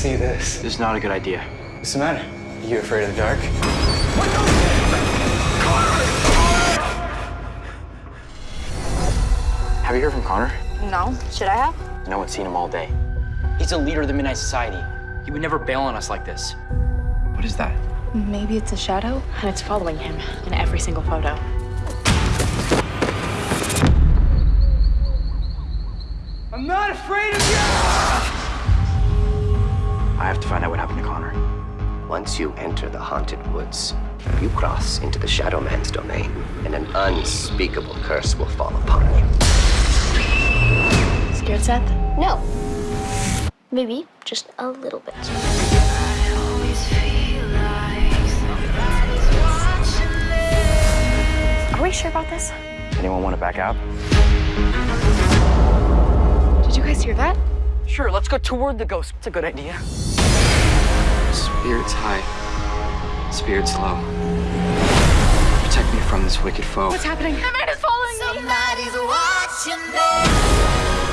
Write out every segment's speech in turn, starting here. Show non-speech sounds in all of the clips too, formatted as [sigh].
see this. This is not a good idea. What's the matter? You afraid of the dark? Have you heard from Connor? No. Should I have? No one's seen him all day. He's a leader of the Midnight Society. He would never bail on us like this. What is that? Maybe it's a shadow, and it's following him in every single photo. I'm not afraid of you! You enter the haunted woods, you cross into the Shadow Man's domain, and an unspeakable curse will fall upon you. Scared, Seth? No. Maybe just a little bit. Are we sure about this? Anyone want to back out? Did you guys hear that? Sure, let's go toward the ghost. It's a good idea. Spirits high, spirits low. Protect me from this wicked foe. What's happening? Amanda's following me! Somebody's watching me.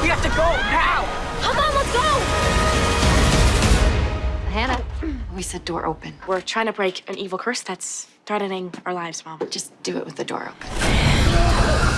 We have to go now! Come on, let's go! Hannah, [clears throat] we said door open. We're trying to break an evil curse that's threatening our lives, Mom. Just do it with the door open.